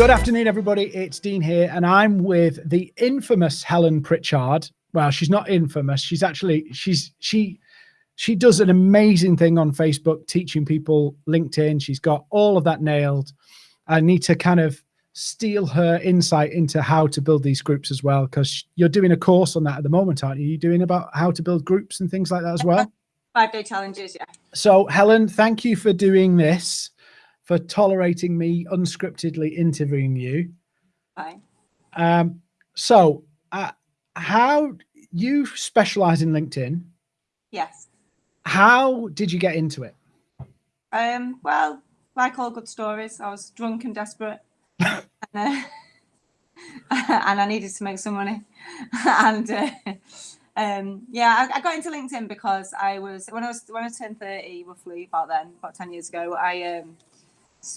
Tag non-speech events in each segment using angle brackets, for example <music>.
Good afternoon, everybody. It's Dean here, and I'm with the infamous Helen Pritchard. Well, she's not infamous. She's actually she's she she does an amazing thing on Facebook, teaching people LinkedIn. She's got all of that nailed. I need to kind of steal her insight into how to build these groups as well, because you're doing a course on that at the moment, aren't you? You're doing about how to build groups and things like that as well. Five day challenges, yeah. So, Helen, thank you for doing this for tolerating me unscriptedly interviewing you. Fine. Um, so, uh, how you specialize in LinkedIn? Yes. How did you get into it? Um, well, like all good stories, I was drunk and desperate, <laughs> and, uh, <laughs> and I needed to make some money. <laughs> and uh, um, yeah, I, I, got into LinkedIn because I was when I was when I turned thirty, roughly about then, about ten years ago. I um,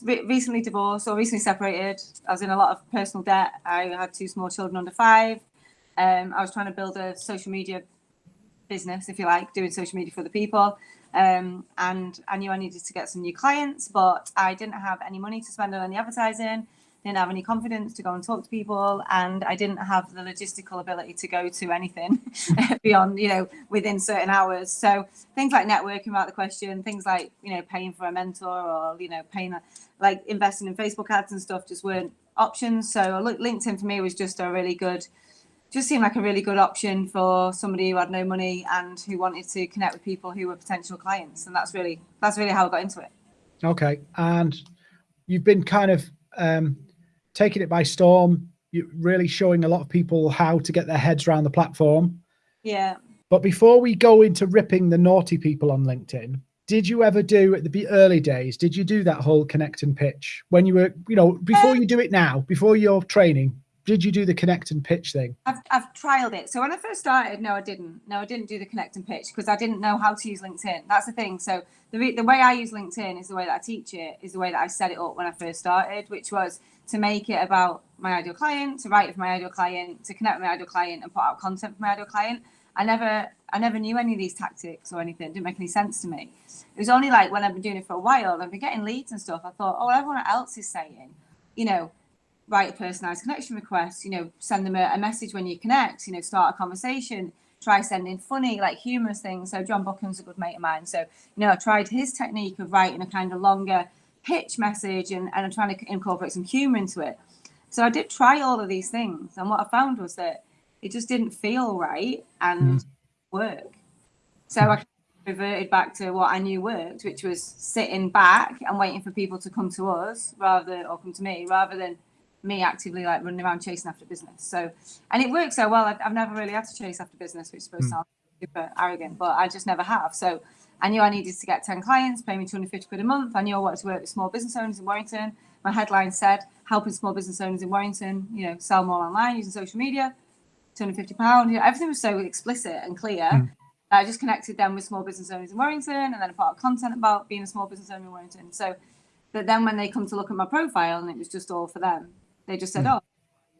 recently divorced or recently separated. I was in a lot of personal debt. I had two small children under five. Um, I was trying to build a social media business, if you like, doing social media for the people. Um, and I knew I needed to get some new clients, but I didn't have any money to spend on any advertising didn't have any confidence to go and talk to people and i didn't have the logistical ability to go to anything <laughs> beyond you know within certain hours. So things like networking about the question things like you know paying for a mentor or you know paying like investing in facebook ads and stuff just weren't options. So linkedin for me was just a really good just seemed like a really good option for somebody who had no money and who wanted to connect with people who were potential clients and that's really that's really how i got into it. Okay and you've been kind of um taking it by storm. You're really showing a lot of people how to get their heads around the platform. Yeah. But before we go into ripping the naughty people on LinkedIn, did you ever do at the early days? Did you do that whole connect and pitch when you were, you know, before um, you do it now, before your training? Did you do the connect and pitch thing? I've, I've trialed it. So when I first started, no, I didn't. No, I didn't do the connect and pitch because I didn't know how to use LinkedIn. That's the thing. So the, the way I use LinkedIn is the way that I teach it, is the way that I set it up when I first started, which was to make it about my ideal client, to write for my ideal client, to connect with my ideal client and put out content for my ideal client. I never I never knew any of these tactics or anything. It didn't make any sense to me. It was only like when I've been doing it for a while, I've been getting leads and stuff. I thought, oh, everyone else is saying, you know, write a personalized connection request, you know, send them a, a message when you connect, you know, start a conversation, try sending funny, like humorous things. So Jon Buchan's a good mate of mine. So, you know, I tried his technique of writing a kind of longer pitch message and, and I'm trying to incorporate some humor into it. So I did try all of these things. And what I found was that it just didn't feel right and mm. work. So I reverted back to what I knew worked, which was sitting back and waiting for people to come to us rather or come to me rather than me actively like running around chasing after business. So, and it works so well. I've, I've never really had to chase after business, which is supposed mm. sound super arrogant, but I just never have. So I knew I needed to get 10 clients, pay me 250 quid a month. I knew I wanted to work with small business owners in Warrington. My headline said, helping small business owners in Warrington, you know, sell more online using social media, 250 pound. You know, everything was so explicit and clear. Mm. I just connected them with small business owners in Warrington and then I put out content about being a small business owner in Warrington. So that then when they come to look at my profile and it was just all for them, they just said, mm. oh,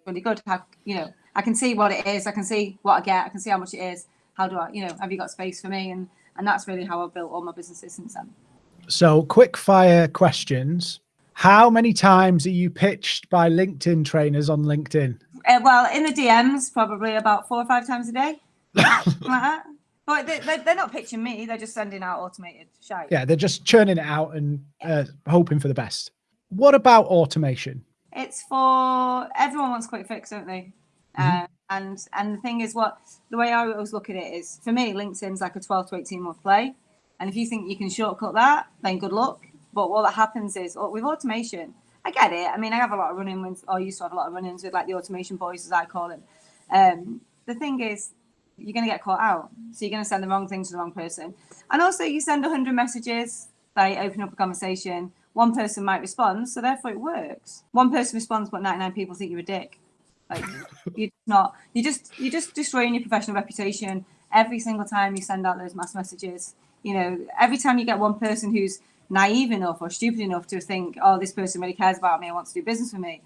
really good. How, you know, I can see what it is. I can see what I get. I can see how much it is. How do I, you know, have you got space for me? And and that's really how I've built all my businesses since then. So, quick fire questions. How many times are you pitched by LinkedIn trainers on LinkedIn? Uh, well, in the DMs, probably about four or five times a day. like <laughs> that. But they, are not pitching me; they're just sending out automated shite. Yeah, they're just churning it out and uh, hoping for the best. What about automation? It's for everyone wants quick fix, don't they? Mm -hmm. uh, and and the thing is, what the way I always look at it is, for me, LinkedIn's like a 12 to 18 month play. And if you think you can shortcut that, then good luck. But what that happens is oh, with automation, I get it. I mean, I have a lot of running with, or used to have a lot of run-ins with like the automation boys, as I call them. Um, the thing is, you're going to get caught out. So you're going to send the wrong thing to the wrong person. And also, you send 100 messages, they open up a conversation. One person might respond, so therefore it works. One person responds, but 99 people think you're a dick. Like <laughs> you're not you just you're just destroying your professional reputation every single time you send out those mass messages. You know, every time you get one person who's naive enough or stupid enough to think, oh, this person really cares about me and wants to do business with me.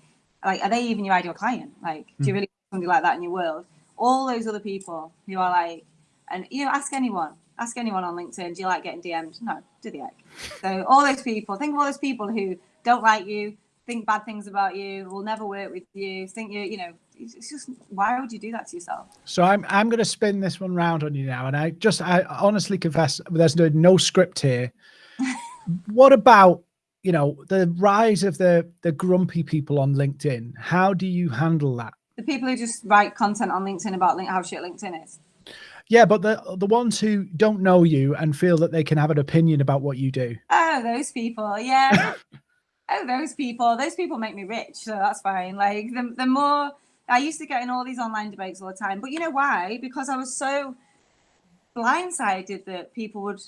Like, are they even your ideal client? Like, do you hmm. really want somebody like that in your world? All those other people who are like, and you know, ask anyone, ask anyone on LinkedIn, do you like getting DM'd? No, do the heck. So all those people, think of all those people who don't like you, think bad things about you, will never work with you, think you, you know, it's just why would you do that to yourself? So I'm I'm going to spin this one round on you now, and I just I honestly confess there's no, no script here. <laughs> what about you know the rise of the the grumpy people on LinkedIn? How do you handle that? The people who just write content on LinkedIn about how shit LinkedIn is. Yeah, but the the ones who don't know you and feel that they can have an opinion about what you do. Oh, those people. Yeah. <laughs> oh, those people. Those people make me rich, so that's fine. Like the the more I used to get in all these online debates all the time, but you know why? Because I was so blindsided that people would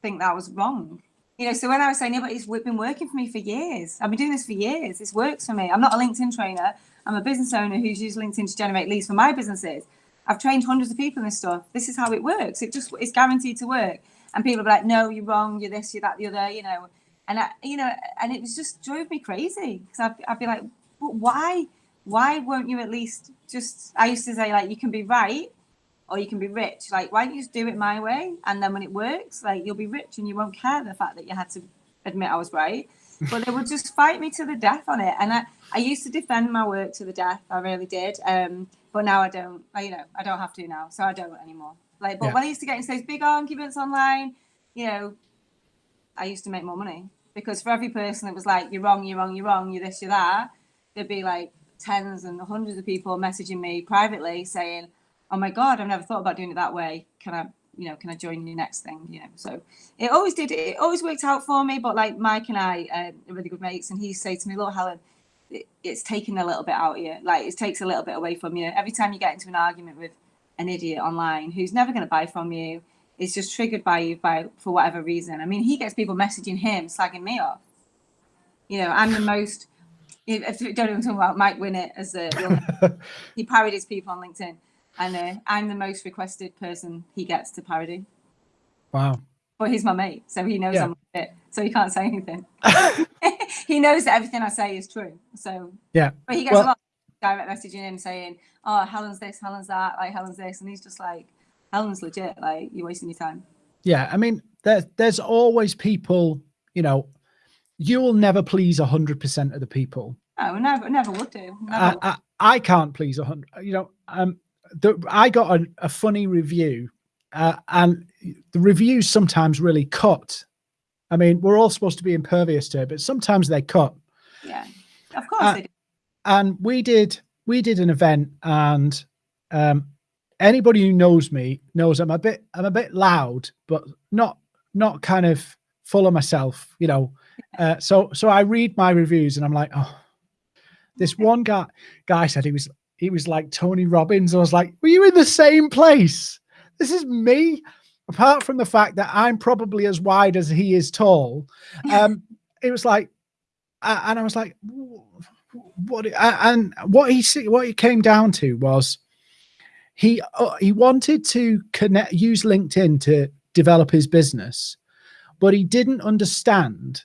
think that was wrong. You know, so when I was saying, yeah, but it's been working for me for years. I've been doing this for years. This works for me. I'm not a LinkedIn trainer. I'm a business owner who's used LinkedIn to generate leads for my businesses. I've trained hundreds of people in this stuff. This is how it works. It just it's guaranteed to work. And people are like, no, you're wrong. You're this, you're that, the other. You know, and I, you know, and it was just drove me crazy because I'd, I'd be like, but why? Why won't you at least just? I used to say like, you can be right or you can be rich. Like, why don't you just do it my way? And then when it works, like you'll be rich and you won't care the fact that you had to admit I was right. But they would just fight me to the death on it. And I, I used to defend my work to the death. I really did. Um, but now I don't. I, you know, I don't have to now, so I don't anymore. Like, but yeah. when I used to get into those big arguments online, you know, I used to make more money because for every person that was like, "You're wrong, you're wrong, you're wrong, you're this, you're that," there'd be like tens and hundreds of people messaging me privately saying, "Oh my god, I've never thought about doing it that way. Can I, you know, can I join your next thing?" You know, so it always did. It always worked out for me. But like Mike and I uh, are really good mates, and he say to me, "Look, Helen." it's taken a little bit out of you. Like it takes a little bit away from you. Every time you get into an argument with an idiot online who's never going to buy from you, it's just triggered by you by for whatever reason. I mean, he gets people messaging him, slagging me off. You know, I'm the most. If you don't even talk about Mike Winnett as a, <laughs> he parodies people on LinkedIn, and uh, I'm the most requested person he gets to parody. Wow. But he's my mate, so he knows yeah. I'm it, so he can't say anything. <laughs> <laughs> he knows that everything I say is true. So yeah, but he gets well, a lot of direct messaging him saying, "Oh, Helen's this, Helen's that, like Helen's this," and he's just like, "Helen's legit. Like you're wasting your time." Yeah, I mean, there's there's always people. You know, you will never please a hundred percent of the people. Oh, never, never would do. Never I, would. I, I can't please a hundred. You know, um, the, I got a, a funny review, uh, and the reviews sometimes really cut I mean, we're all supposed to be impervious to it, but sometimes they cut. Yeah, of course uh. And we did we did an event, and um, anybody who knows me knows I'm a bit I'm a bit loud, but not not kind of full of myself, you know. Uh, so so I read my reviews, and I'm like, oh, this <laughs> one guy guy said he was he was like Tony Robbins. I was like, were you in the same place? This is me apart from the fact that I'm probably as wide as he is tall, <laughs> um, it was like, and I was like, what? And what he what he came down to was he uh, he wanted to connect use LinkedIn to develop his business, but he didn't understand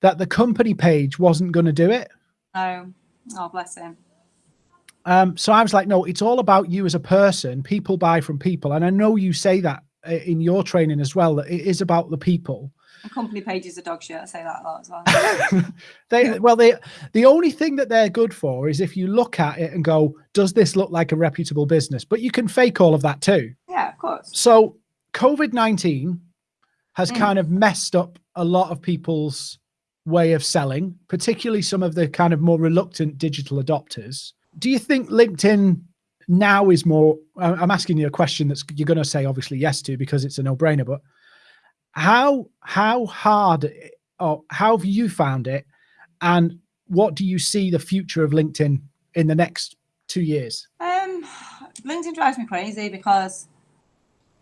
that the company page wasn't going to do it. Oh, oh, bless him. Um, so I was like, no, it's all about you as a person. People buy from people, and I know you say that uh, in your training as well that it is about the people. And company pages are dog shit i say that a lot as well. <laughs> They well they the only thing that they're good for is if you look at it and go does this look like a reputable business? But you can fake all of that too. Yeah of course. So covid-19 has mm. kind of messed up a lot of people's way of selling particularly some of the kind of more reluctant digital adopters do you think linkedin now is more i'm asking you a question that's you're going to say obviously yes to because it's a no-brainer but how how hard or how have you found it? And what do you see the future of linkedin in the next two years? Um linkedin drives me crazy because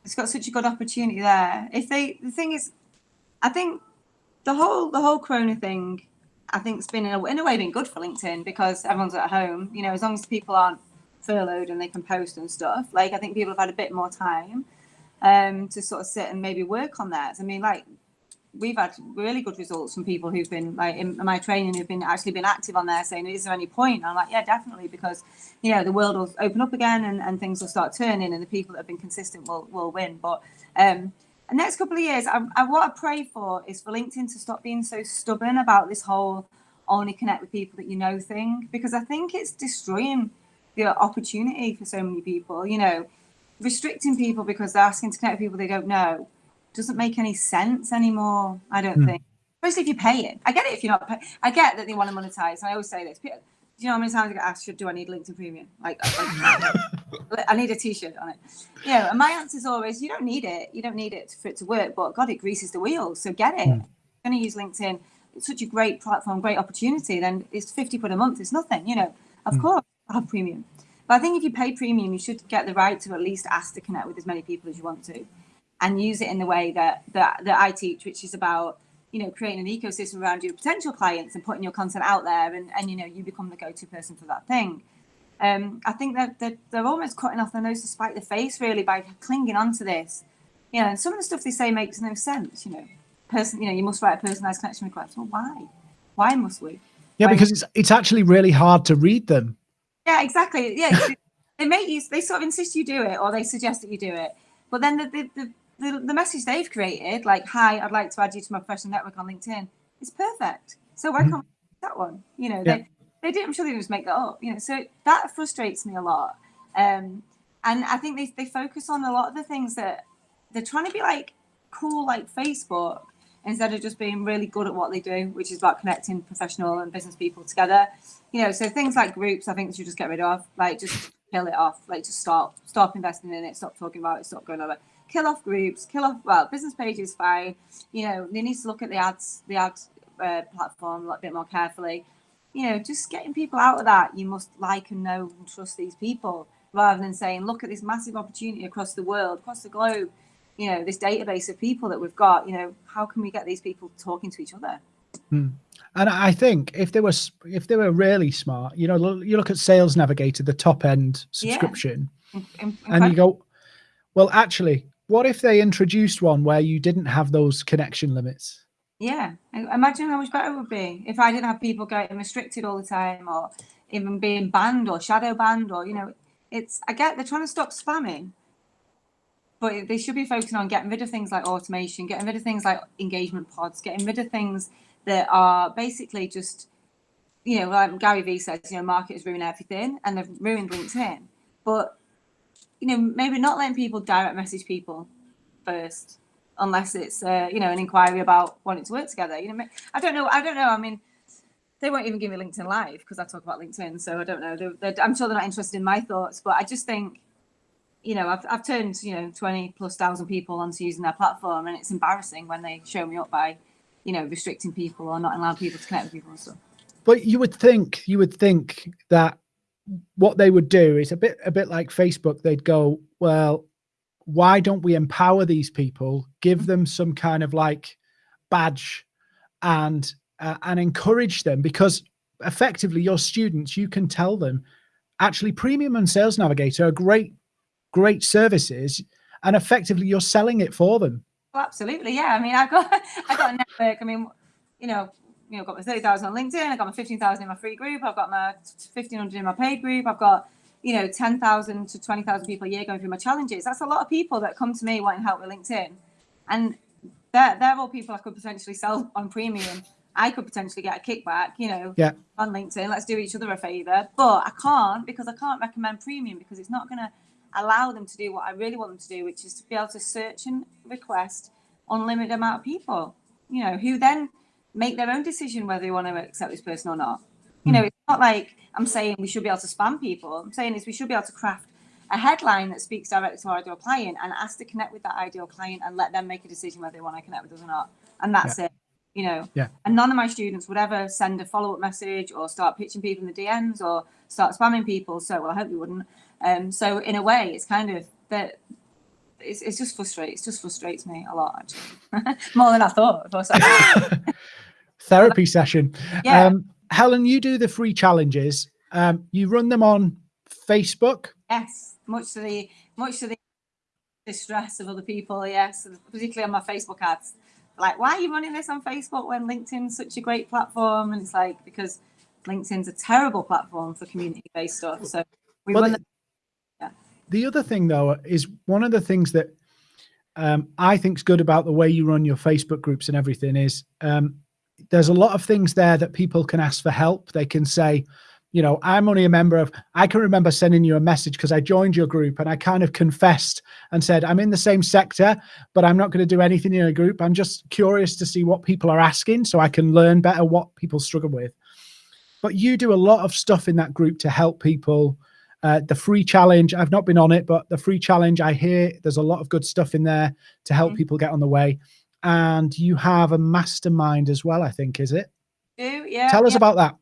it's got such a good opportunity there. If they the thing is i think the whole the whole corona thing i think it's been in a, in a way been good for linkedin because everyone's at home you know as long as people aren't furloughed and they can post and stuff. Like I think people have had a bit more time um, to sort of sit and maybe work on that. I mean, like we've had really good results from people who've been like in my training who've been actually been active on there saying is there any point and i'm like yeah definitely because you know the world will open up again and, and things will start turning and the people that have been consistent will will win but um the next couple of years I, I what i pray for is for linkedin to stop being so stubborn about this whole only connect with people that you know thing because I think it's destroying the opportunity for so many people. You know, restricting people because they're asking to connect with people they don't know doesn't make any sense anymore. I don't mm. think, especially if you're paying. I get it if you're not. Pay- I get that they want to monetize. I always say this. Do you know how many times I get asked, "Do I need LinkedIn Premium?" Like, <laughs> like I need a T-shirt on it. You know, and my answer is always, "You don't need it. You don't need it for it to work." But God, it greases the wheels. So get it. Mm. You're going to use LinkedIn. It's such a great platform, great opportunity. Then it's fifty quid a month. It's nothing. You know, of mm. course, I have premium. But I think if you pay premium, you should get the right to at least ask to connect with as many people as you want to and use it in the way that that, that I teach, which is about you know creating an ecosystem around your potential clients and putting your content out there, and and you know you become the go-to person for that thing. Um, I think that they're, they're almost cutting off their nose to spite the face, really, by clinging on to this. You know, and some of the stuff they say makes no sense. You know, person, you know, you must write a personalized connection request. Well, why? Why must we? Yeah, why because it's it's actually really hard to read them. Yeah, exactly. Yeah, <laughs> they make you. They sort of insist you do it, or they suggest that you do it. But then the, the, the the, the message they've created, like, hi, I'd like to add you to my professional network on LinkedIn, is perfect. So why mm-hmm. can't that one? You know, yeah. they, they did, I'm sure they didn't just make that up, you know, so that frustrates me a lot. Um, and I think they, they focus on a lot of the things that they're trying to be like cool, like Facebook, instead of just being really good at what they do, which is about connecting professional and business people together. You know, so things like groups, I think should just get rid of, like just kill it off, like just stop, stop investing in it, stop talking about it, stop going over kill off groups, kill off well, business page is fine. You know, they need to look at the ads, the ads uh, platform a little bit more carefully. You know, just getting people out of that. You must like and know and trust these people rather than saying, look at this massive opportunity across the world, across the globe. You know, this database of people that we've got. You know, how can we get these people talking to each other? Hmm. And I think if they were if they were really smart, you know, you look at Sales Navigator, the top end subscription, yeah. and you go, well, actually, what if they introduced one where you didn't have those connection limits? Yeah, imagine how much better it would be if I didn't have people getting restricted all the time, or even being banned or shadow banned, or you know, it's I get they're trying to stop spamming, but they should be focusing on getting rid of things like automation, getting rid of things like engagement pods, getting rid of things that are basically just, you know, like Gary Vee says, you know, marketers ruin everything, and they've ruined LinkedIn. But you know, maybe not letting people direct message people first, unless it's uh, you know an inquiry about wanting to work together. You know, I don't know. I don't know. I mean, they won't even give me LinkedIn Live because I talk about LinkedIn. So I don't know. They're, they're, I'm sure they're not interested in my thoughts, but I just think, you know, I've I've turned you know twenty plus thousand people onto using their platform, and it's embarrassing when they show me up by, you know, restricting people or not allowing people to connect with people and stuff. But you would think you would think that what they would do is a bit a bit like Facebook. They'd go, well, why don't we empower these people, give them some kind of like badge, and uh, and encourage them because effectively your students, you can tell them, actually, Premium and Sales Navigator are great, great services, and effectively you're selling it for them. Oh, absolutely, yeah. I mean, I've got <laughs> I got a network. I mean, you know, you know, got my 30,000 on LinkedIn, I've got my 15,000 in my free group, I've got my 1,500 in my paid group, I've got, you know, 10,000 to 20,000 people a year going through my challenges. That's a lot of people that come to me wanting help with LinkedIn. And they're, they're all people I could potentially sell on premium. I could potentially get a kickback, you know, yeah. on LinkedIn. Let's do each other a favor. But I can't because I can't recommend premium because it's not going to allow them to do what I really want them to do, which is to be able to search and request unlimited amount of people, you know, who then make their own decision whether they want to accept this person or not. You know, hmm. it's not like I'm saying we should be able to spam people. I'm saying is we should be able to craft a headline that speaks directly to our ideal client and ask to connect with that ideal client and let them make a decision whether they want to connect with us or not. And that's yeah. it. You know, yeah. and none of my students would ever send a follow up message or start pitching people in the DMs or start spamming people. So, well, I hope you wouldn't. Um, so, in a way, it's kind of that it's, it's just frustrates. It just frustrates me a lot, actually, <laughs> more than I thought. <laughs> Therapy session. Yeah. Um, Helen, you do the free challenges. Um, you run them on Facebook. Yes, much to the much to the distress of other people. Yes, particularly on my Facebook ads. Like, why are you running this on Facebook when LinkedIn's such a great platform? And it's like because LinkedIn's a terrible platform for community-based stuff. So we well, run. The other thing, though, is one of the things that um, I think's good about the way you run your Facebook groups and everything is um, there's a lot of things there that people can ask for help. They can say, you know, I'm only a member of, I can remember sending you a message because I joined your group and I kind of confessed and said, I'm in the same sector, but I'm not going to do anything in a group. I'm just curious to see what people are asking so I can learn better what people struggle with. But you do a lot of stuff in that group to help people. Uh, the free challenge, I've not been on it, but the free challenge, I hear there's a lot of good stuff in there to help mm -hmm. people get on the way. And you have a mastermind as well, I think, is it? Do, yeah. Tell us yeah. about that.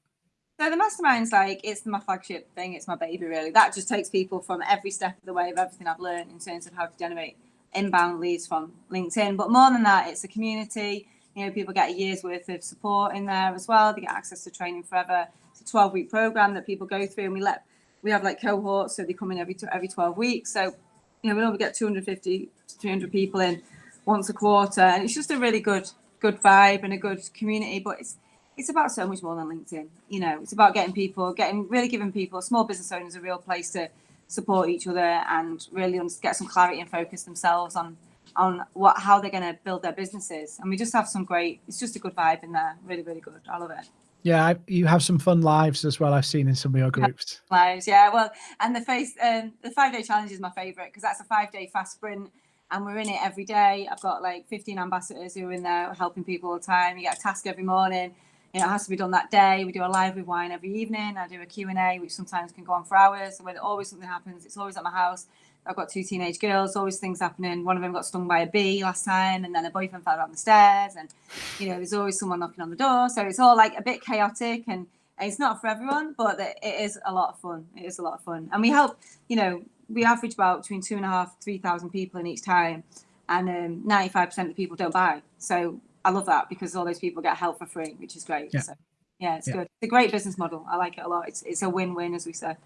So the mastermind's like it's my flagship thing. It's my baby, really. That just takes people from every step of the way of everything I've learned in terms of how to generate inbound leads from LinkedIn. But more than that, it's a community. You know, people get a year's worth of support in there as well. They get access to training forever. It's a 12 week program that people go through, and we let we have like cohorts, so they come in every every 12 weeks. So you know, we normally get 250 to 300 people in once a quarter, and it's just a really good good vibe and a good community. But it's it's about so much more than LinkedIn. You know, it's about getting people, getting really giving people, small business owners, a real place to support each other and really get some clarity and focus themselves on on what how they're going to build their businesses. And we just have some great. It's just a good vibe in there. Really, really good. I love it. Yeah, I, you have some fun lives as well. I've seen in some of your groups. Lives, yeah. Well, and the face, um, the five day challenge is my favorite because that's a five day fast sprint and we're in it every day. I've got like 15 ambassadors who are in there helping people all the time. You get a task every morning you know, it has to be done that day. We do a live with wine every evening. I do a Q&A, which sometimes can go on for hours. So when always something happens, it's always at my house. I've got two teenage girls, always things happening. One of them got stung by a bee last time, and then a boyfriend fell down the stairs. And, you know, there's always someone knocking on the door. So it's all like a bit chaotic and it's not for everyone, but it is a lot of fun. It is a lot of fun. And we help, you know, we average about between two and a half, 3,000 people in each time. And um, 95% of the people don't buy. So I love that because all those people get help for free, which is great. Yeah. So, yeah, it's yeah. good. It's a great business model. I like it a lot. It's it's a win-win, as we say.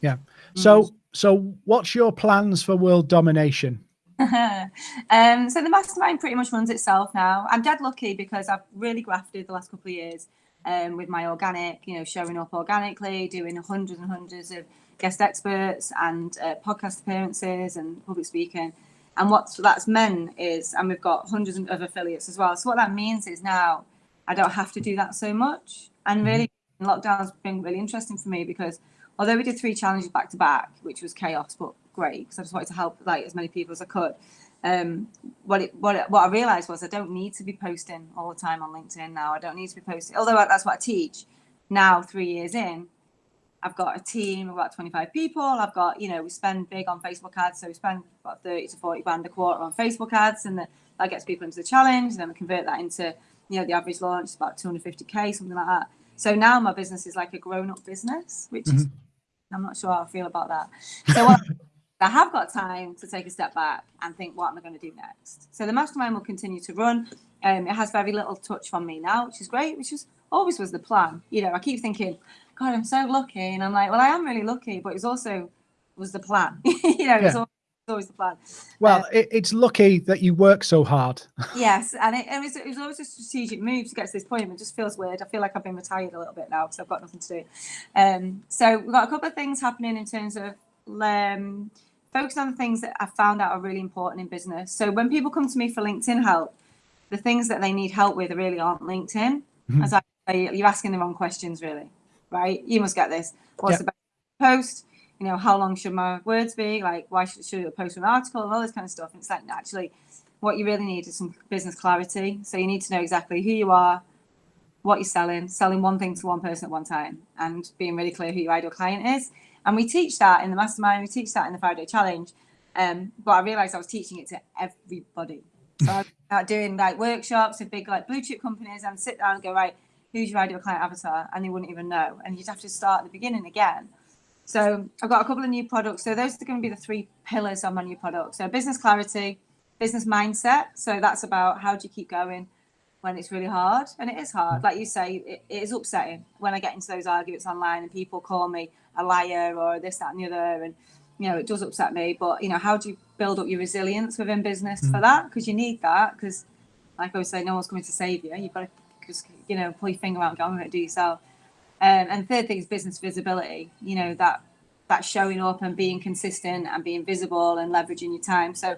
Yeah. So mm. So what's your plans for world domination? <laughs> um, so the mastermind pretty much runs itself now. I'm dead lucky because I've really grafted the last couple of years um, with my organic, you know, showing up organically, doing hundreds and hundreds of guest experts and uh, podcast appearances and public speaking. And what that's meant is, and we've got hundreds of affiliates as well. So what that means is now I don't have to do that so much. And mm-hmm. really, lockdown's been really interesting for me because although we did three challenges back to back, which was chaos, but great because I just wanted to help like as many people as I could. Um, what it, what it, what I realized was I don't need to be posting all the time on LinkedIn now. I don't need to be posting, although that's what I teach now. Three years in, I've got a team of about 25 people. I've got, you know, we spend big on Facebook ads. So we spend about 30 to 40 grand a quarter on Facebook ads and that, that gets people into the challenge. And then we convert that into, you know, the average launch is about 250K, something like that. So now my business is like a grown up business, which mm-hmm. is, I'm not sure how I feel about that. So what, <laughs> I have got time to take a step back and think, what am I going to do next? So the mastermind will continue to run. Um, it has very little touch from me now, which is great, which is always was the plan. You know, I keep thinking, God, I'm so lucky. And I'm like, well, I am really lucky, but it was also was the plan. <laughs> you know, yeah. it's always, always the plan. Well, uh, it, it's lucky that you work so hard. <laughs> yes, and it, it, was, it was always a strategic move to get to this point. It just feels weird. I feel like I've been retired a little bit now because I've got nothing to do. Um, so we've got a couple of things happening in terms of um, focusing on the things that I found out are really important in business. So when people come to me for LinkedIn help, the things that they need help with really aren't LinkedIn. Mm-hmm. As I say, you're asking the wrong questions, really right? You must get this. What's yep. the best post? You know, how long should my words be? Like, why should, should I post an article and all this kind of stuff? And it's like, actually, what you really need is some business clarity. So you need to know exactly who you are, what you're selling, selling one thing to one person at one time, and being really clear who your ideal client is. And we teach that in the mastermind, we teach that in the five day challenge. Um, but I realized I was teaching it to everybody. So I was doing like workshops with big like blue chip companies and sit down and go, right, who's your ideal client avatar and they wouldn't even know and you'd have to start at the beginning again so i've got a couple of new products. So those are going to be the three pillars of my new product. So business clarity business mindset. So that's about how do you keep going when it's really hard? And it is hard. Like you say it, it is upsetting when i get into those arguments online and people call me a liar or this that and the other. And you know it does upset me. But you know how do you build up your resilience within business mm. for that? Because you need that because like i always say no one's coming to save you. You've got to just you know pull your finger out and go, I'm going to do yourself. Um, and third thing is business visibility. You know that that showing up and being consistent and being visible and leveraging your time. So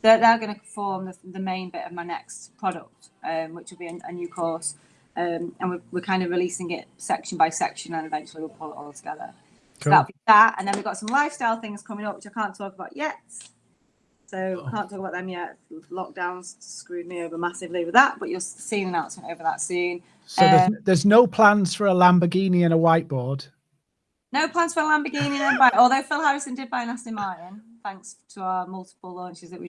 they're, they're going to form the, the, main bit of my next product, um, which will be a, a, new course. Um, and we're, we're kind of releasing it section by section and eventually we'll pull it all together. So Cool. that'll be that. And then we've got some lifestyle things coming up, which I can't talk about yet. So Oh. can't talk about them yet. Lockdowns screwed me over massively with that, but you'll see an announcement over that soon. So there's, Um, there's no plans for a Lamborghini and a whiteboard. No plans for a Lamborghini, then buy, although Phil Harrison did buy an Aston Martin, thanks to our multiple launches that we.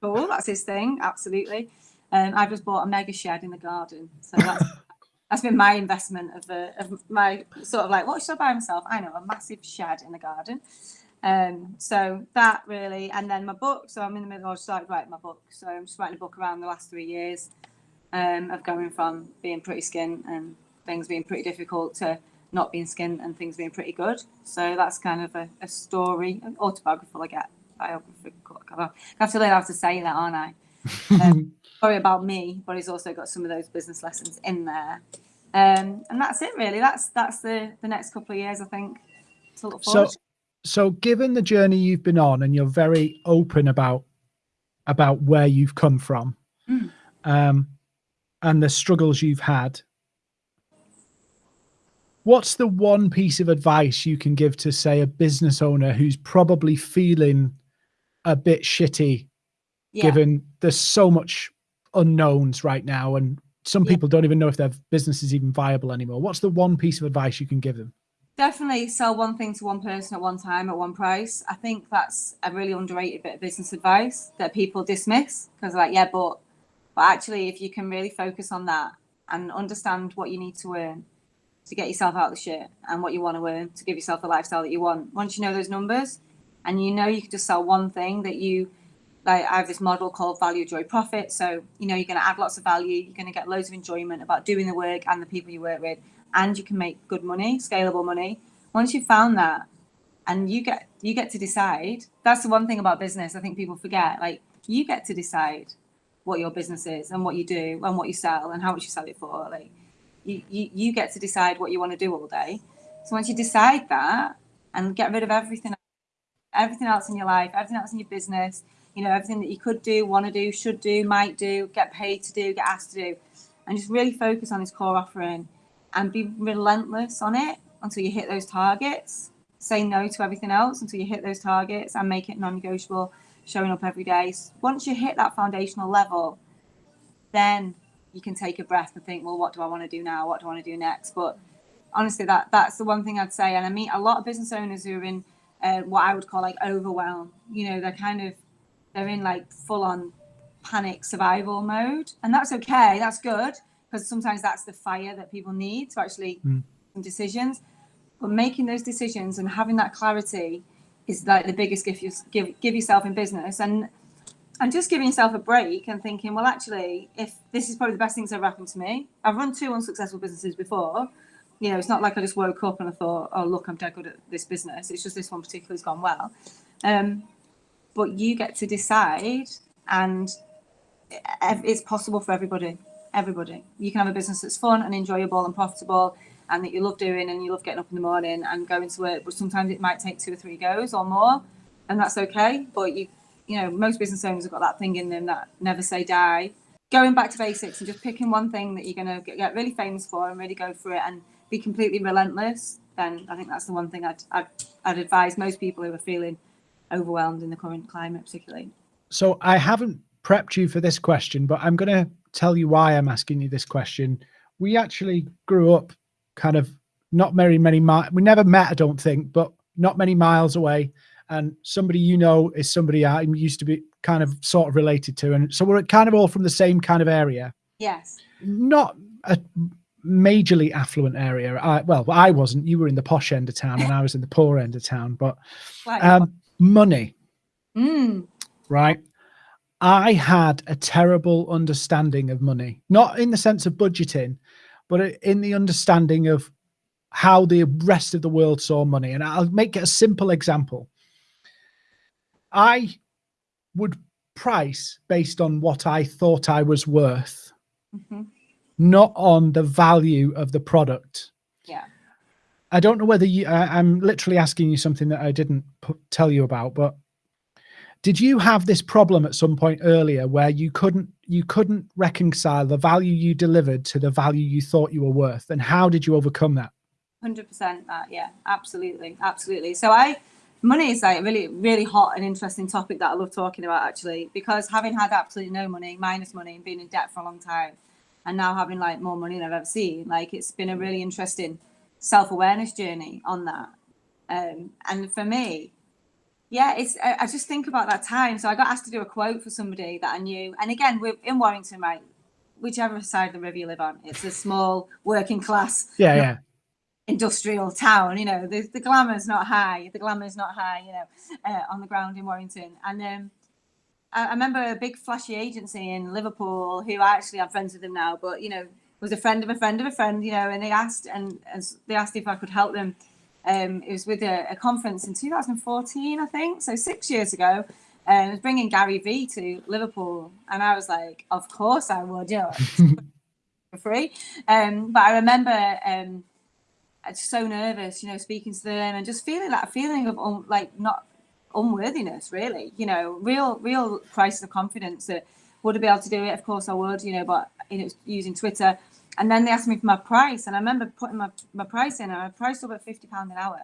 Cool, that's his thing, absolutely. Um, I've just bought a mega shed in the garden, so that's <laughs> that's been my investment of, uh, of my sort of like what should I buy myself? I know a massive shed in the garden. Um, so that really, and then my book. So I'm in the middle. I started writing my book, so I'm just writing a book around the last three years um, of going from being pretty skin and things being pretty difficult to not being skin and things being pretty good. So that's kind of a, a story, an autobiographical, I get. Biographical. I have to learn how to say that, aren't I? <laughs> Um, story about me, but it's also got some of those business lessons in there. Um, and that's it, really. That's that's the the next couple of years, I think. To look So. So given the journey you've been on, and you're very open about about where you've come from, Mm. um, and the struggles you've had, what's the one piece of advice you can give to, say, a business owner who's probably feeling a bit shitty, yeah. given there's so much unknowns right now, and some Yeah. people don't even know if their business is even viable anymore. What's the one piece of advice you can give them? Definitely sell one thing to one person at one time at one price. I think that's a really underrated bit of business advice that people dismiss because, like, yeah, but but actually, if you can really focus on that and understand what you need to earn to get yourself out of the shit and what you want to earn to give yourself the lifestyle that you want, once you know those numbers and you know you can just sell one thing that you like, I have this model called value, joy, profit. So you know you're going to add lots of value, you're going to get loads of enjoyment about doing the work and the people you work with and you can make good money, scalable money. Once you've found that, and you get you get to decide. That's the one thing about business. I think people forget. Like you get to decide what your business is and what you do and what you sell and how much you sell it for. Like you you, you get to decide what you want to do all day. So once you decide that and get rid of everything, everything else in your life, everything else in your business, you know, everything that you could do, want to do, should do, might do, get paid to do, get asked to do, and just really focus on this core offering and be relentless on it until you hit those targets. Say no to everything else until you hit those targets and make it non negotiable, showing up every day. Once you hit that foundational level, then you can take a breath and think, well, what do I want to do now? What do I want to do next? But honestly, that that's the one thing I'd say. And I meet a lot of business owners who are in uh, what I would call like overwhelm. You know, they're kind of they're in like full on panic survival mode, and that's okay. That's good because sometimes that's the fire that people need to actually Mm. make decisions. But making those decisions and having that clarity is like the biggest gift you give give yourself in business, and and just giving yourself a break and thinking, well, actually, if this is probably the best thing that's ever happened to me, I've run two unsuccessful businesses before. You know, it's not like I just woke up and I thought, oh, look, I'm dead good at this business. It's just this one particularly has gone well. Um, but you get to decide, and it's possible for everybody. Everybody. You can have a business that's fun and enjoyable and profitable, and that you love doing, and you love getting up in the morning and going to work. But sometimes it might take two or three goes or more, and that's okay. But you, you know, most business owners have got that thing in them that never say die. Going back to basics and just picking one thing that you're going to get really famous for and really go for it and be completely relentless. Then I think that's the one thing I'd, I'd, I'd advise most people who are feeling overwhelmed in the current climate, particularly. So I haven't prepped you for this question, but I'm going to tell you why I'm asking you this question. We actually grew up kind of not very many miles. We never met, I don't think, but not many miles away. And somebody you know is somebody I used to be kind of sort of related to. And so we're kind of all from the same kind of area, Yes. not a majorly affluent area. I, well, I wasn't. You were in the posh end of town and I was in the poor end of town, but um, money mm, right? I had a terrible understanding of money, not in the sense of budgeting, but in the understanding of how the rest of the world saw money. And I'll make it a simple example. I would price based on what I thought I was worth, mhm. not on the value of the product. Yeah. I don't know whether you, I, I'm literally asking you something that I didn't put, tell you about, but Did you have this problem at some point earlier where you couldn't you couldn't reconcile the value you delivered to the value you thought you were worth, and how did you overcome that? Hundred percent. That yeah, absolutely, absolutely. So I money is like really really hot and interesting topic that I love talking about actually because having had absolutely no money, minus money, and being in debt for a long time, and now having like more money than I've ever seen, like it's been a really interesting self awareness journey on that. Um, and for me, yeah, it's I, I just think about that time. So I got asked to do a quote for somebody that I knew, and again, we're in Warrington, right? Whichever side of the river you live on, it's a small working class. Yeah, yeah industrial town. You know, the, the glamour's not high. The glamour's not high. You know, uh, on the ground in Warrington. And um, I, I, remember a big flashy agency in Liverpool who I actually am friends with them now, but you know, was a friend of a friend of a friend. You know, and they asked and, and they asked if I could help them. Um, it was with a, a, conference in 2014, I think, so six years ago. And um, was bringing Gary Vee to Liverpool, and I was like, "Of course I would, know, <laughs> for free." Um, but I remember um, so nervous, you know, speaking to them and just feeling that feeling of un, like not unworthiness, really, you know, real, real crisis of confidence that would I be able to do it? Of course I would, you know, but you know, using Twitter. And then they asked me for my price, and I remember putting my, my price in, and I priced up at fifty pound an hour.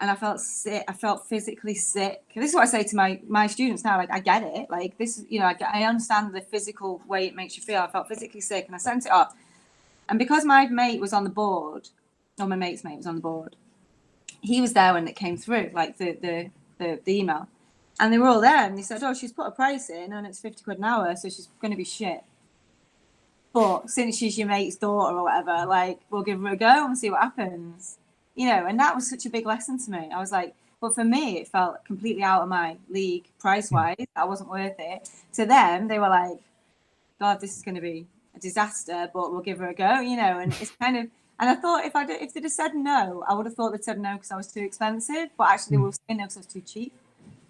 And I felt sick. I felt physically sick. This is what I say to my my students now. Like I get it. Like this, is, you know, I, I understand the physical way it makes you feel. I felt physically sick, and I sent it off. And because my mate was on the board, or my mate's mate was on the board. He was there when it came through, like the the the, the email, and they were all there, and they said, "Oh, she's put a price in, and it's fifty quid an hour, so she's going to be shit." But since she's your mate's daughter or whatever, like we'll give her a go and see what happens, you know. And that was such a big lesson to me. I was like, but for me, it felt completely out of my league price wise. I wasn't worth it. To them, they were like, God, this is going to be a disaster, but we'll give her a go, you know. And it's kind of and I thought if I did, if they'd have said no, I would have thought they'd said no because I was too expensive. But actually, they mm. were saying no because I was too cheap.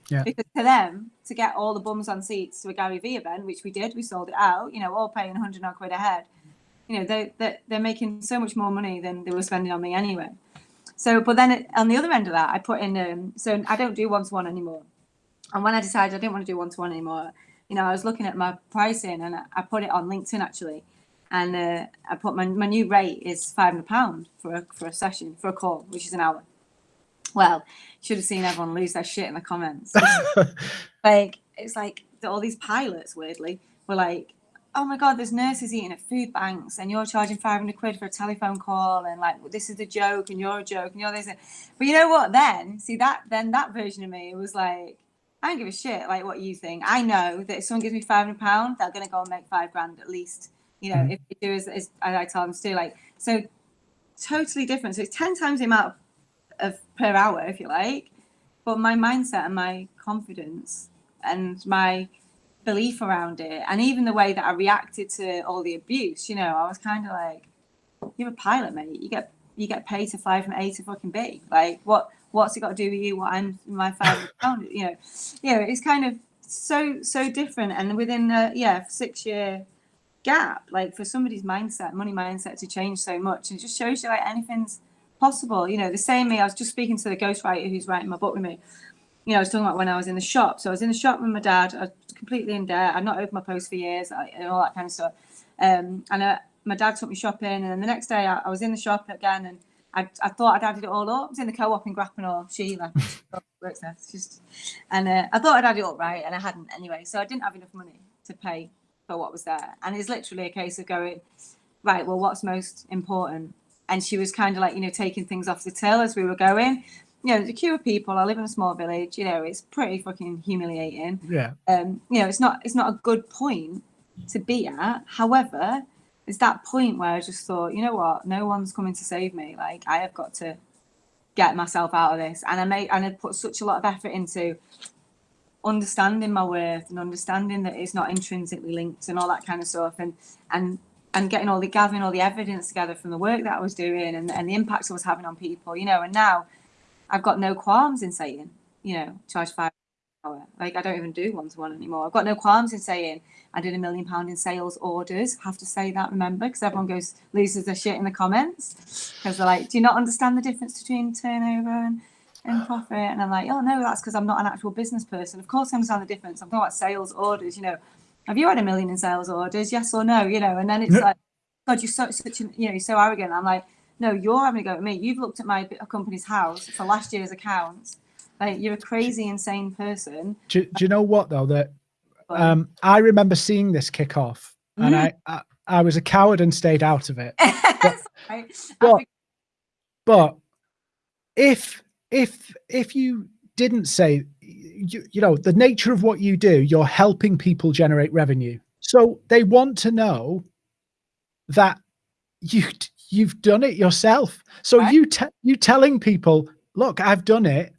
Yeah. Because to them, to get all the bums on seats to a Gary Vee event, which we did, we sold it out. You know, all paying 100 odd quid a head. You know, they they they're making so much more money than they were spending on me anyway. So, but then on the other end of that, I put in. Um, so I don't do one to one anymore. And when I decided I didn't want to do one to one anymore, you know, I was looking at my pricing and I put it on LinkedIn actually and uh, I put my, my new rate is five hundred pound for a for a session for a call, which is an hour. Well, should have seen everyone lose their shit in the comments. <laughs> like it's like all these pilots weirdly were like, "Oh my god, there's nurses eating at food banks, and you're charging five hundred quid for a telephone call, and like this is a joke, and you're a joke, and you're this." But you know what? Then see that then that version of me was like. I don't give a shit like what you think. I know that if someone gives me five hundred pounds, they're gonna go and make five grand at least you know, mm. if they do as, as I tell them to do, like so totally different. So it's 10 times the amount of, of per hour, if you like. But my mindset and my confidence and my belief around it, and even the way that I reacted to all the abuse, you know, I was kind of like, You're a pilot, mate. You get you get paid to fly from A to fucking B. Like what what's it got to do with you? What I'm my pound, <laughs> you know. You know, it's kind of so so different and within a yeah, six year gap like for somebody's mindset money mindset to change so much and it just shows you like anything's possible you know the same me i was just speaking to the ghostwriter who's writing my book with me you know i was talking about when i was in the shop so i was in the shop with my dad i was completely in debt i'd not opened my post for years and all that kind of stuff um, and uh, my dad took me shopping and then the next day I, I was in the shop again and I, I thought I'd added it all up. I was in the co-op in Grappenhall, Sheila, <laughs> works there. just, and uh, I thought I'd added it up right, and I hadn't anyway. So I didn't have enough money to pay for what was there. And it's literally a case of going, right, well, what's most important? And she was kind of like, you know, taking things off the till as we were going. You know, the queue of people. I live in a small village. You know, it's pretty fucking humiliating. Yeah. Um, you know, it's not it's not a good point to be at. However, it's that point where I just thought, you know what, no one's coming to save me. Like I have got to get myself out of this. And I made and I put such a lot of effort into understanding my worth and understanding that it's not intrinsically linked and all that kind of stuff and and and getting all the gathering all the evidence together from the work that I was doing and, and the impacts I was having on people, you know, and now I've got no qualms in saying, you know, charge five hour. Like I don't even do one to one anymore. I've got no qualms in saying I did a million pound in sales orders. Have to say that, remember, because everyone goes loses their shit in the comments because they're like, do you not understand the difference between turnover and in profit. And I'm like, oh no, that's because I'm not an actual business person. Of course, I understand the difference. I'm talking about sales orders. You know, have you had a million in sales orders? Yes or no? You know, and then it's yeah. like, God, you're so such an, you know, you're so arrogant. I'm like, no, you're having a go at me. You've looked at my Companies House for last year's accounts. Like, you're a crazy, insane person. Do, do you know what though? That um, I remember seeing this kick off, mm. and I, I, I was a coward and stayed out of it. <laughs> But, but, but if if if you didn't say you, you know the nature of what you do you're helping people generate revenue so they want to know that you you've done it yourself so right. you you telling people look i've done it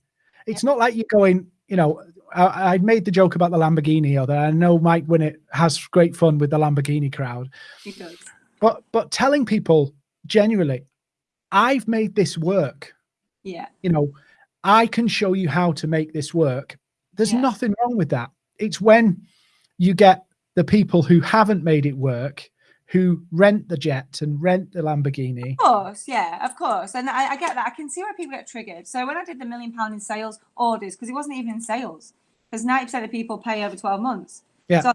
it's yeah. not like you're going you know I, I, made the joke about the lamborghini or that i know Mike Winnet has great fun with the lamborghini crowd he does but but telling people genuinely i've made this work yeah. You know, I can show you how to make this work. There's yeah. nothing wrong with that. It's when you get the people who haven't made it work who rent the jet and rent the Lamborghini. Of course, yeah, of course. And I, I get that. I can see where people get triggered. So when I did the million pound in sales orders, because it wasn't even in sales, because 90% of people pay over 12 months. Yeah. So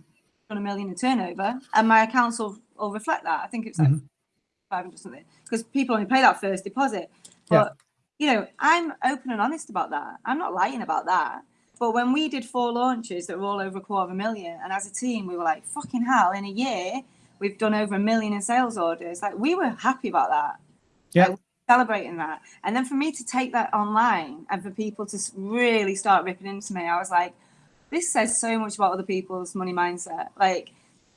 on a million in turnover, and my accounts will, will reflect that. I think it's like mm -hmm. 500 something, because people only pay that first deposit. But yeah you know, I'm open and honest about that. I'm not lying about that. But when we did four launches that were all over a quarter of a million, and as a team, we were like, fucking hell, in a year, we've done over a million in sales orders. Like, we were happy about that. Yeah. Like, celebrating that. And then for me to take that online and for people to really start ripping into me, I was like, this says so much about other people's money mindset. Like,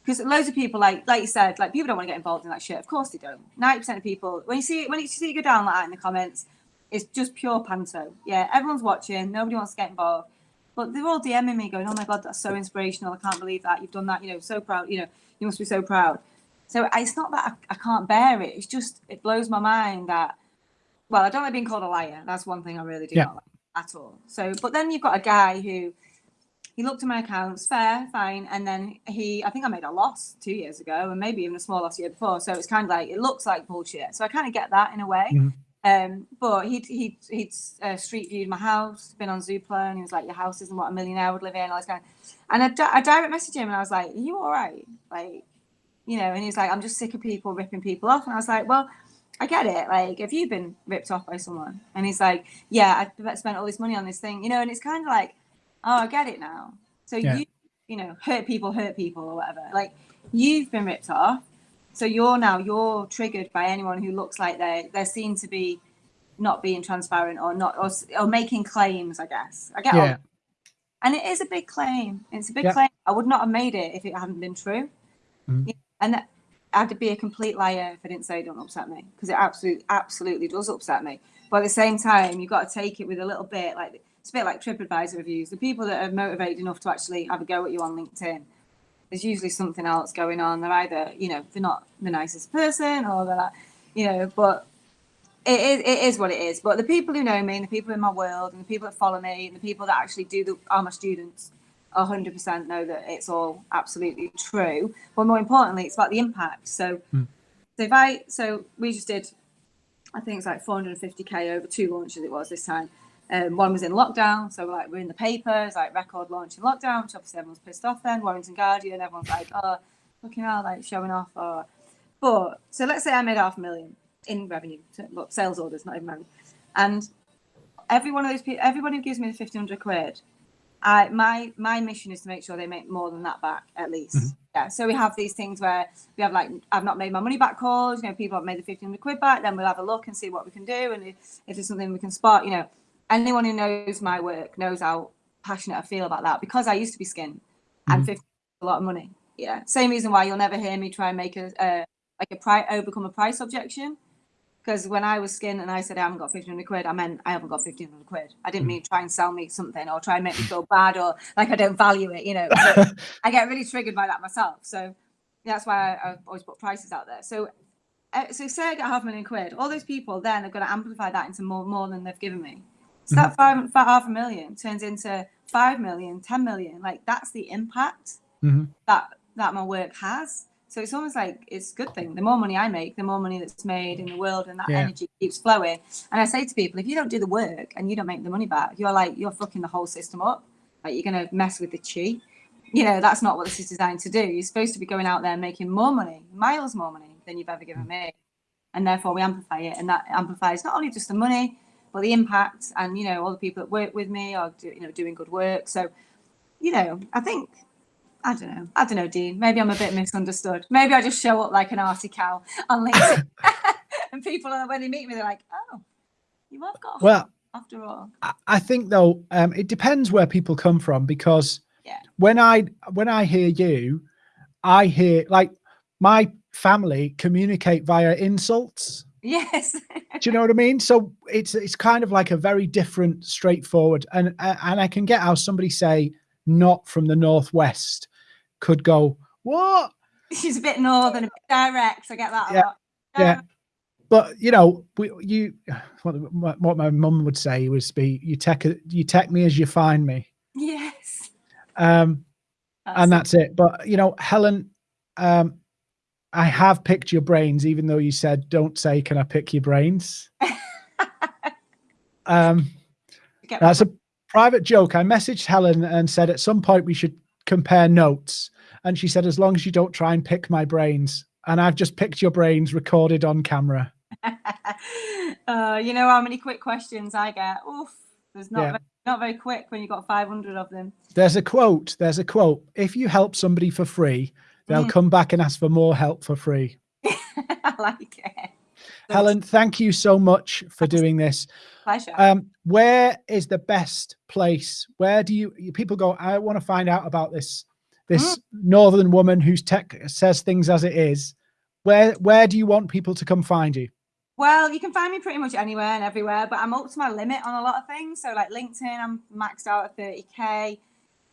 because loads of people, like like you said, like people don't want to get involved in that shit. Of course they don't. Ninety percent of people, when you see when you see you go down like that in the comments, it's just pure panto. Yeah, everyone's watching. Nobody wants to get involved. But they're all DMing me going, oh my God, that's so inspirational. I can't believe that. You've done that. You know, so proud. You know, you must be so proud. So it's not that I, I can't bear it. It's just, it blows my mind that, well, I don't like being called a liar. That's one thing I really do yeah. not like at all. So, but then you've got a guy who, he looked at my accounts, fair, fine. And then he, I think I made a loss two years ago and maybe even a small loss year before. So it's kind of like, it looks like bullshit. So I kind of get that in a way. Mm -hmm. Um, but he'd he'd he'd uh, street viewed my house, been on Zoopla, and he was like, "Your house isn't what a millionaire would live in." All this kind, of, and I, I direct messaged him, and I was like, "Are you all right?" Like, you know, and he's like, "I'm just sick of people ripping people off," and I was like, "Well." I get it. Like, have you been ripped off by someone? And he's like, yeah, I spent all this money on this thing, you know, and it's kind of like, oh, I get it now. So yeah. you, you know, hurt people, hurt people or whatever. Like, you've been ripped off. So you're now you're triggered by anyone who looks like they they're seen to be not being transparent or not or, or making claims. I guess I get yeah. and it is a big claim. It's a big yeah. claim. I would not have made it if it hadn't been true. Mm. And I'd be a complete liar if I didn't say don't upset me because it absolutely absolutely does upset me. But at the same time, you've got to take it with a little bit like it's a bit like TripAdvisor reviews. The people that are motivated enough to actually have a go at you on LinkedIn there's usually something else going on. They're either, you know, they're not the nicest person or they're like, you know, but it is, it is what it is. But the people who know me and the people in my world and the people that follow me and the people that actually do the, are my students 100% know that it's all absolutely true. But more importantly, it's about the impact. So, hmm. so if I, so we just did, I think it's like 450K over two launches it was this time. Um, one was in lockdown, so like we're in the papers, like record launch in lockdown, which obviously everyone's pissed off then. Warrington Guardian, everyone's like, oh, looking out, like showing off. Or, but so let's say I made half a million in revenue, look, sales orders, not even revenue. And every one of those people, everyone who gives me the 1500 quid, I, my my mission is to make sure they make more than that back at least. Mm -hmm. Yeah. So we have these things where we have like I've not made my money back calls. You know, people have made the 1500 quid back. Then we'll have a look and see what we can do, and if, if there's something we can spot. You know, anyone who knows my work knows how passionate I feel about that because I used to be skin, mm -hmm. and 50 a lot of money. Yeah. Same reason why you'll never hear me try and make a, a like a price overcome a price objection because when I was skin and I said I haven't got 1500 quid, I meant I haven't got 1500 quid. I didn't hmm. mean try and sell me something or try and make me feel bad or like I don't value it, you know. <laughs> I get really triggered by that myself. So that's why I, I always put prices out there. So uh, so say I get half a million quid, all those people then are going to amplify that into more more than they've given me. So mm -hmm. that five, five, half a million turns into five million, 10 million. Like that's the impact mm -hmm. that that my work has. So it's almost like it's a good thing. The more money I make, the more money that's made in the world, and that Yeah. energy keeps flowing. And I say to people, if you don't do the work and you don't make the money back, you're like you're fucking the whole system up. Like you're gonna mess with the chi. You know that's not what this is designed to do. You're supposed to be going out there making more money, miles more money than you've ever given me, and therefore we amplify it, and that amplifies not only just the money, but the impact, and you know all the people that work with me are do, you know doing good work. So, you know, I think I don't know. I don't know, Dean. Maybe I'm a bit misunderstood. Maybe I just show up like an arty cow on LinkedIn, <laughs> <laughs> and people are when they meet me, they're like, "Oh, you have got Well, after all." I- I think though, um, it depends where people come from because Yeah. when I when I hear you, I hear like my family communicate via insults. Yes. Do you know what I mean? So it's it's kind of like a very different, straightforward, and and I can get how somebody say not from the northwest could go what, She's a bit northern, a bit direct. I get that a Yeah. lot. Yeah. but you know, we, you what, what my mum would say was be you take you take me as you find me, Yes. um, and that's it. But you know, Helen, um, I have picked your brains, even though you said don't say, "Can I pick your brains?" <laughs> um. That's a private joke. I messaged Helen and said at some point we should compare notes. And she said, as long as you don't try and pick my brains. And I've just picked your brains recorded on camera. <laughs> uh, you know how many quick questions I get? Oof. There's not Yeah. very, not very quick when you've got 500 of them. There's a quote. There's a quote. If you help somebody for free, they'll Mm. come back and ask for more help for free. <laughs> I like it. Helen, thank you so much for doing this. pleasure. Um, where is the best place? Where do you people go? I want to find out about this this northern woman whose tech says things as it is. Where where do you want people to come find you? Well, you can find me pretty much anywhere and everywhere, but I'm up to my limit on a lot of things. So, like LinkedIn, I'm maxed out at 30k.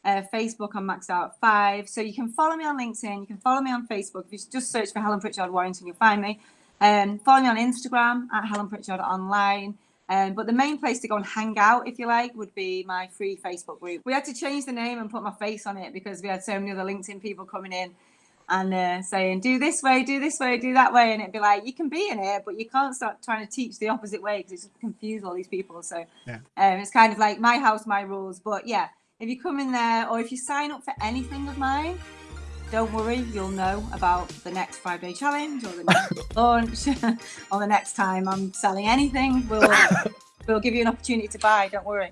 Uh, Facebook, I'm maxed out at five. So you can follow me on LinkedIn. You can follow me on Facebook. If you just search for Helen Pritchard Warrington, you'll find me. Um, follow me on Instagram at Helen Pritchard Online. Um, but the main place to go and hang out, if you like, would be my free Facebook group. We had to change the name and put my face on it because we had so many other LinkedIn people coming in and uh, saying, do this way, do this way, do that way. And it'd be like, you can be in it, but you can't start trying to teach the opposite way because it's confuse all these people. So Yeah. um, it's kind of like my house, my rules. But yeah, if you come in there or if you sign up for anything of mine, don't worry, you'll know about the next five day challenge or the next <laughs> launch <laughs> or the next time I'm selling anything. We'll, <laughs> we'll give you an opportunity to buy. Don't worry.